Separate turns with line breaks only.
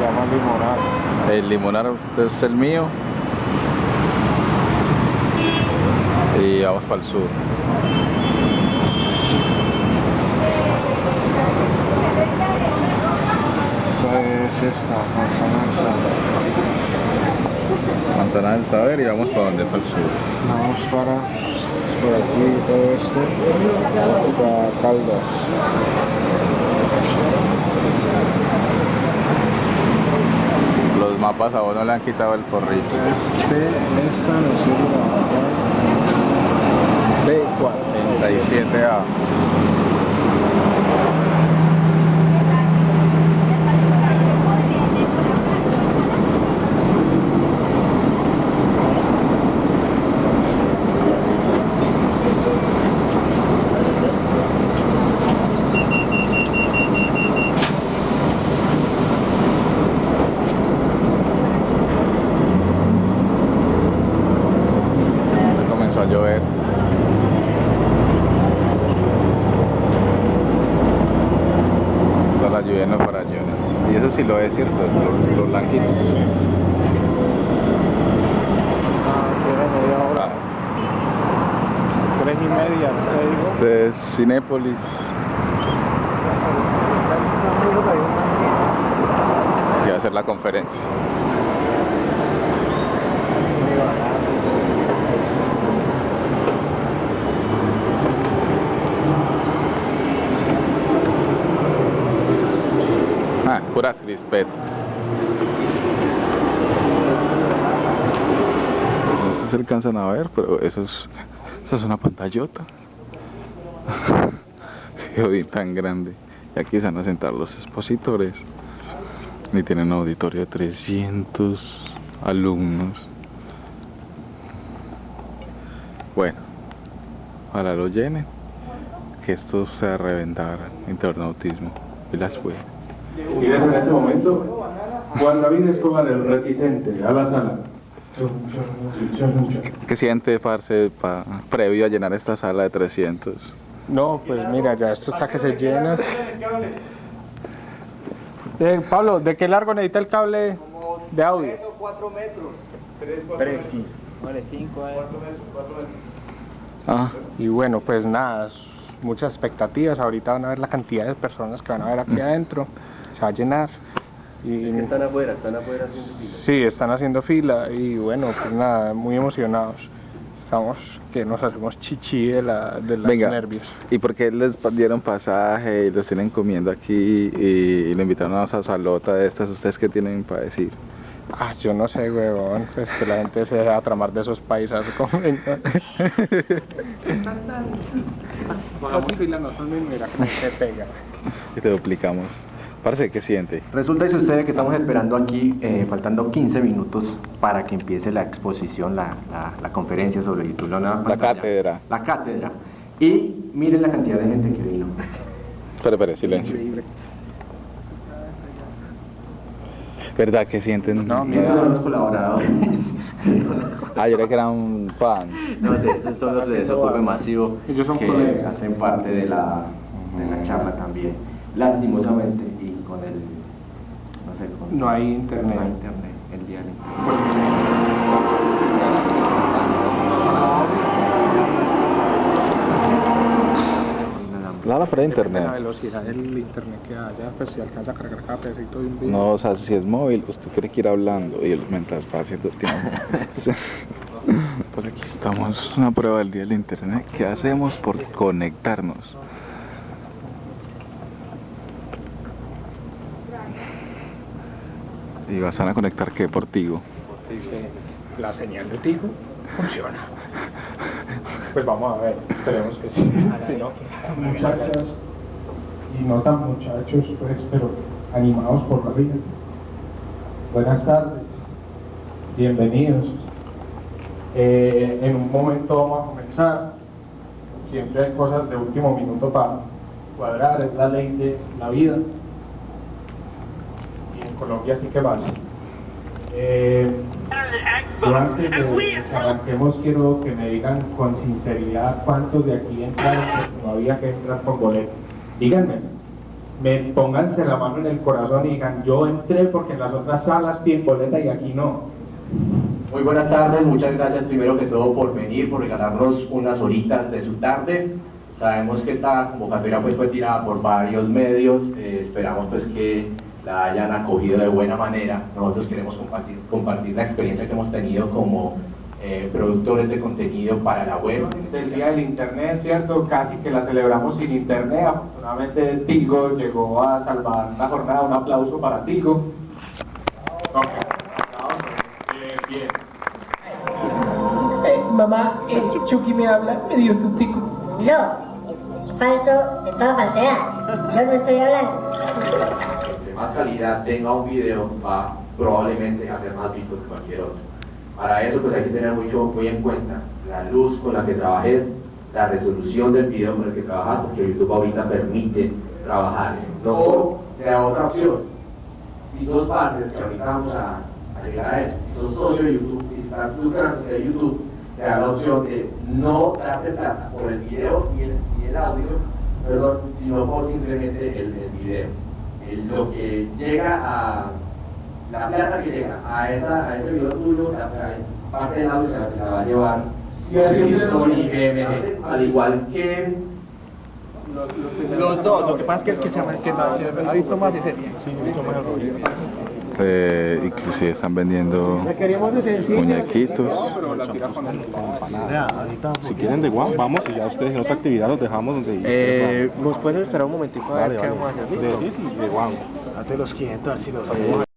llama limonar.
El limonar es el mío. Y vamos para el sur.
Esta es esta, manzana del saber.
Manzana del saber y vamos para donde, para el sur.
Vamos para por aquí todo esto hasta Caldas.
Mapas a vos no le han quitado el porrito.
Este, esta nos sirve
B47A. Comenzó a llover. Toda la lluvia en los farallones. Y eso sí lo es cierto, los, los blanquitos.
Tres y media.
Este es Cinépolis. Que va a hacer la conferencia. Ah, puras crispetas. No sé alcanzan a ver, pero eso es, eso es una pantallota. Qué jodín tan grande. Y aquí se van a sentar los expositores. Y tienen un auditorio de 300 alumnos. Bueno, ojalá lo llenen. Que esto sea reventar internautismo. Y las fue.
Ingresa en este momento Juan David Escobar, el reticente, a la sala.
¿Qué siente, parce, pa- previo a llenar esta sala de 300?
No, pues mira, ya esto está que se llena. Eh, Pablo, ¿de qué largo necesita el cable de audio?
4 metros.
Tres, sí.
Vale, 5
Ah,
Y bueno, pues nada, muchas expectativas. Ahorita van a ver la cantidad de personas que van a ver aquí adentro. Se va a llenar. Y
Están afuera, están afuera haciendo fila.
sí, están haciendo fila y bueno, pues nada, muy emocionados. Estamos que nos hacemos chichi de, la, de los
Venga.
nervios.
¿y por qué les dieron pasaje y los tienen comiendo aquí y, le invitaron a esa salota de estas? ¿Ustedes qué tienen para decir?
Ah, yo no sé, huevón, pues que la gente se deja tramar de esos paisas. tan... Hagamos fila nosotros mismos, mira que se pega.
Y te duplicamos. Parce, ¿qué siente?
Resulta y sucede que estamos esperando aquí, eh, faltando 15 minutos para que empiece la exposición, la, la- la conferencia sobre el título.
La cátedra.
La cátedra. Y miren la cantidad de gente que vino.
Espera, espera, silencio. ¿Verdad que sienten?
No,
Estos son los colaboradores.
Ah, yo creía que era un fan.
No sé, esos son los de Desocupe Masivo
Ellos son
que
colegas.
hacen parte de la, de la charla también. Lastimosamente, y con el. No sé, con.
No hay internet.
No hay internet, el día del internet.
Nada para
Depende de
internet.
La velocidad del internet que haya, pues si alcanza a cargar cada pedacito de un video.
No, o sea, si es móvil, usted tiene que ir hablando y él mientras va haciendo el tiempo. Por aquí estamos, es una prueba del día del internet. ¿Qué hacemos por conectarnos? ¿Y vas a conectar qué? Por Tigo.
Sí, la señal de Tigo funciona. Pues vamos a ver, esperemos que sí. Si no, muchachas y no tan muchachos, pues, pero animados por la vida. Buenas tardes, bienvenidos. Eh, en un momento vamos a comenzar. Siempre hay cosas de último minuto para cuadrar, es la ley de la vida. Colombia sí que pasa. Eh, yo antes de que arranquemos quiero que me digan con sinceridad cuántos de aquí entraron porque no había que entrar con boleto. Díganme. me pónganse la mano en el corazón y digan, yo entré porque en las otras salas tienen boleta y aquí no.
Muy buenas tardes, muchas gracias primero que todo por venir, por regalarnos unas horitas de su tarde. Sabemos que esta convocatoria pues, fue tirada por varios medios, eh, esperamos pues que la hayan acogido de buena manera. Nosotros queremos compartir, compartir la experiencia que hemos tenido como eh, productores de contenido para la web.
Del Día del Internet, ¿cierto? Casi que la celebramos sin Internet. Afortunadamente Tigo llegó a salvar la jornada. Un aplauso para Tigo. Ok, aplausos. Bien, bien.
Eh, mamá, eh, Chucky me habla, me dio su tico.
No, es falso de toda falsedad. Yo no estoy hablando.
Más calidad tenga un video va probablemente a ser más visto que cualquier otro. Para eso pues hay que tener mucho muy en cuenta la luz con la que trabajes, la resolución del video con el que trabajas, porque YouTube ahorita permite trabajar. No solo te da otra opción. Si sos parte, que ahorita vamos a, a llegar a eso, si sos socio de YouTube, si estás lucrando de YouTube, te da la opción de no darte plata por el video y el, y el audio, perdón, sino por simplemente el, el video. El- lo que llega a la plata que llega a, esa, a ese video tuyo, la, la parte del audio se la, se la va a llevar Sony BMG, al igual que
Los dos, lo que pasa es que el que se, que se ha visto más es este.
Eh, inclusive están vendiendo muñequitos.
Si quieren de Guam, vamos y ya ustedes en otra actividad los dejamos donde
Eh, ¿Nos puedes esperar un momentico a ver
Vale,
qué
vale.
vamos a hacer?
De, sí, sí, de Guam.
Date los 500, a ver si los